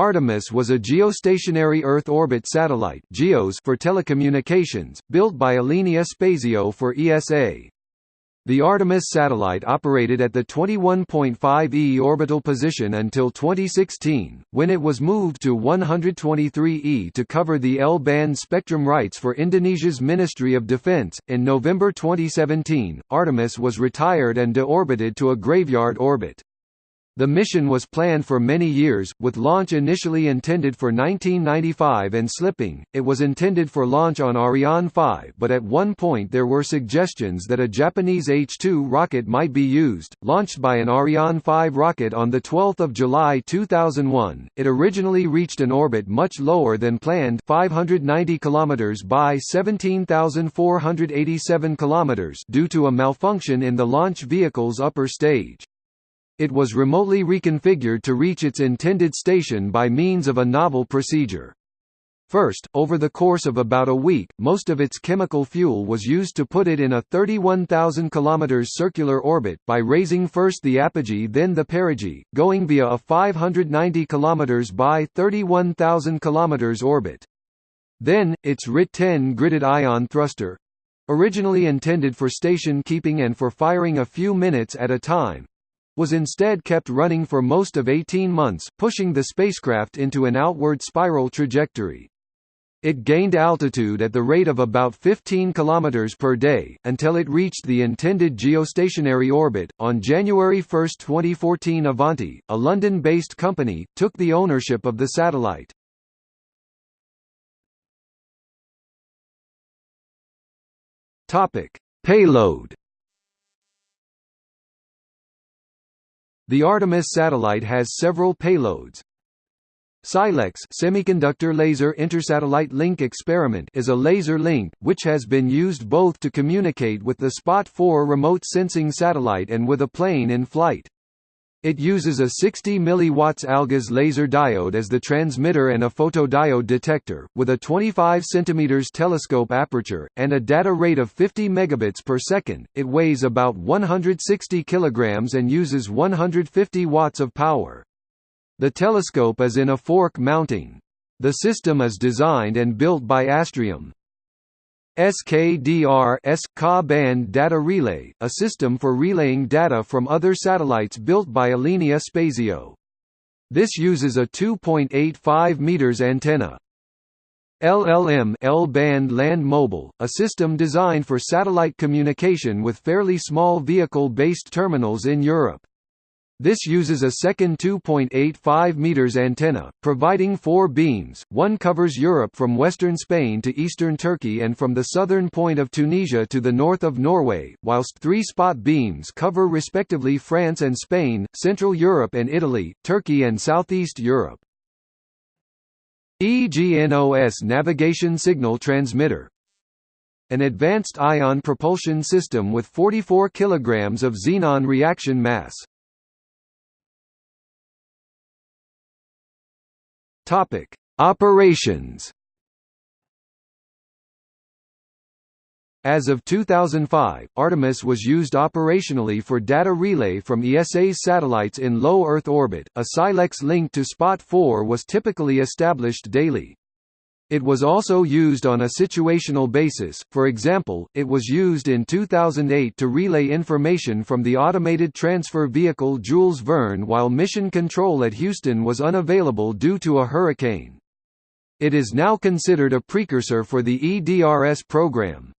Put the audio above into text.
Artemis was a geostationary Earth orbit satellite (GEOS) for telecommunications, built by Alenia Spazio for ESA. The Artemis satellite operated at the 21.5 E orbital position until 2016, when it was moved to 123 E to cover the L-band spectrum rights for Indonesia's Ministry of Defense. In November 2017, Artemis was retired and deorbited to a graveyard orbit. The mission was planned for many years, with launch initially intended for 1995 and slipping. It was intended for launch on Ariane 5, but at one point there were suggestions that a Japanese H-2 rocket might be used. Launched by an Ariane 5 rocket on the 12th of July 2001, it originally reached an orbit much lower than planned, 590 kilometers by 17,487 kilometers, due to a malfunction in the launch vehicle's upper stage. It was remotely reconfigured to reach its intended station by means of a novel procedure. First, over the course of about a week, most of its chemical fuel was used to put it in a 31,000 km circular orbit, by raising first the apogee then the perigee, going via a 590 km by 31,000 km orbit. Then, its RIT-10 gridded ion thruster—originally intended for station keeping and for firing a few minutes at a time, was instead kept running for most of 18 months, pushing the spacecraft into an outward spiral trajectory. It gained altitude at the rate of about 15 km per day, until it reached the intended geostationary orbit. On January 1, 2014, Avanti, a London based company, took the ownership of the satellite. Payload The Artemis satellite has several payloads. SILEX Semiconductor Laser Intersatellite Link Experiment is a laser link, which has been used both to communicate with the Spot 4 remote sensing satellite and with a plane in flight. It uses a 60 mW AlGaAs laser diode as the transmitter and a photodiode detector, with a 25 cm telescope aperture, and a data rate of 50 megabits per second. It weighs about 160 kg and uses 150 watts of power. The telescope is in a fork mounting. The system is designed and built by Astrium. SKDR S Ka-band data relay, a system for relaying data from other satellites built by Alenia Spazio. This uses a 2.85 meters antenna. LLM L-band land mobile, a system designed for satellite communication with fairly small vehicle-based terminals in Europe. This uses a second 2.85 meters antenna, providing four beams, one covers Europe from western Spain to eastern Turkey and from the southern point of Tunisia to the north of Norway, whilst three spot beams cover respectively France and Spain, Central Europe and Italy, Turkey and Southeast Europe. EGNOS navigation signal transmitter an advanced ion propulsion system with 44 kg of xenon reaction mass. Topic: Operations. As of 2005, Artemis was used operationally for data relay from ESA's satellites in low Earth orbit. A SILEX link to Spot 4 was typically established daily. It was also used on a situational basis, for example, it was used in 2008 to relay information from the automated transfer vehicle Jules Verne while mission control at Houston was unavailable due to a hurricane. It is now considered a precursor for the EDRS program.